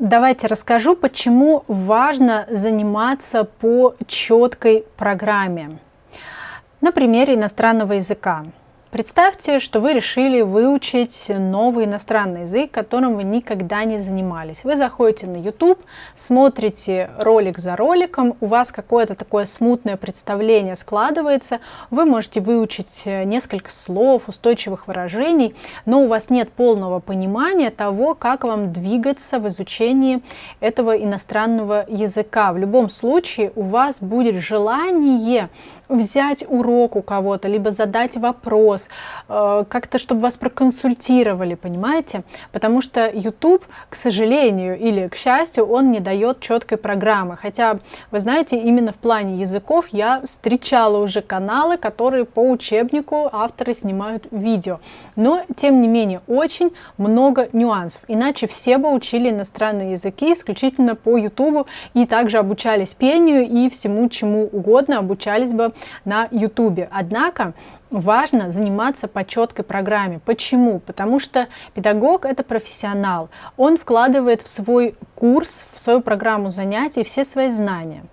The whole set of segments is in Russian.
Давайте расскажу, почему важно заниматься по четкой программе. На примере иностранного языка. Представьте, что вы решили выучить новый иностранный язык, которым вы никогда не занимались. Вы заходите на YouTube, смотрите ролик за роликом, у вас какое-то такое смутное представление складывается, вы можете выучить несколько слов, устойчивых выражений, но у вас нет полного понимания того, как вам двигаться в изучении этого иностранного языка. В любом случае у вас будет желание взять урок у кого-то, либо задать вопрос, э, как-то, чтобы вас проконсультировали, понимаете? Потому что YouTube, к сожалению или к счастью, он не дает четкой программы. Хотя, вы знаете, именно в плане языков я встречала уже каналы, которые по учебнику авторы снимают видео. Но, тем не менее, очень много нюансов. Иначе все бы учили иностранные языки исключительно по YouTube и также обучались пению и всему чему угодно, обучались бы на YouTube. Однако важно заниматься по четкой программе. Почему? Потому что педагог это профессионал. Он вкладывает в свой курс, в свою программу занятий все свои знания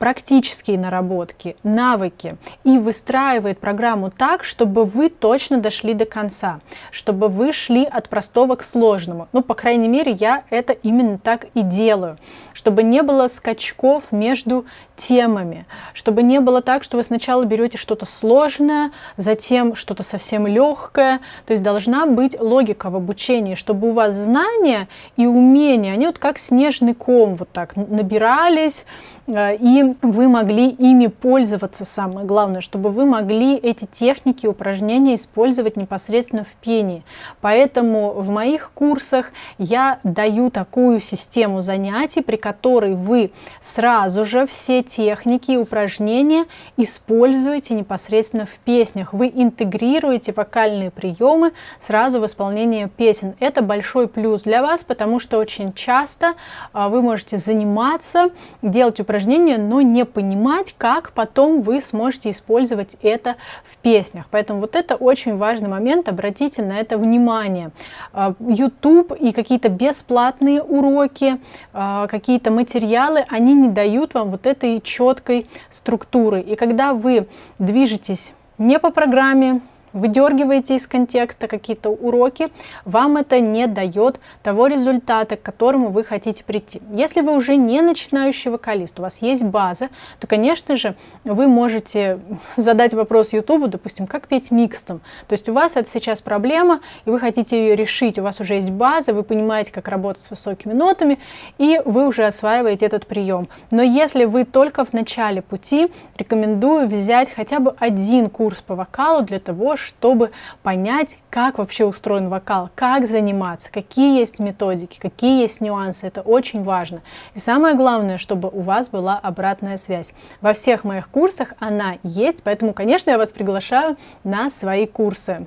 практические наработки, навыки и выстраивает программу так, чтобы вы точно дошли до конца, чтобы вы шли от простого к сложному. Ну, по крайней мере, я это именно так и делаю, чтобы не было скачков между темами, чтобы не было так, что вы сначала берете что-то сложное, затем что-то совсем легкое. То есть должна быть логика в обучении, чтобы у вас знания и умения, они вот как снежный ком вот так набирались, э, вы могли ими пользоваться, самое главное, чтобы вы могли эти техники, упражнения использовать непосредственно в пении. Поэтому в моих курсах я даю такую систему занятий, при которой вы сразу же все техники и упражнения используете непосредственно в песнях. Вы интегрируете вокальные приемы сразу в исполнении песен. Это большой плюс для вас, потому что очень часто а, вы можете заниматься, делать упражнения, но не понимать, как потом вы сможете использовать это в песнях. Поэтому вот это очень важный момент, обратите на это внимание. А, YouTube и какие-то бесплатные уроки, а, какие-то материалы, они не дают вам вот этой четкой структуры. И когда вы движетесь не по программе, выдергиваете из контекста какие-то уроки, вам это не дает того результата, к которому вы хотите прийти. Если вы уже не начинающий вокалист, у вас есть база, то, конечно же, вы можете задать вопрос YouTube, допустим, как петь микстом. То есть у вас это сейчас проблема, и вы хотите ее решить, у вас уже есть база, вы понимаете, как работать с высокими нотами, и вы уже осваиваете этот прием. Но если вы только в начале пути, рекомендую взять хотя бы один курс по вокалу для того, чтобы понять, как вообще устроен вокал, как заниматься, какие есть методики, какие есть нюансы. Это очень важно. И самое главное, чтобы у вас была обратная связь. Во всех моих курсах она есть, поэтому, конечно, я вас приглашаю на свои курсы.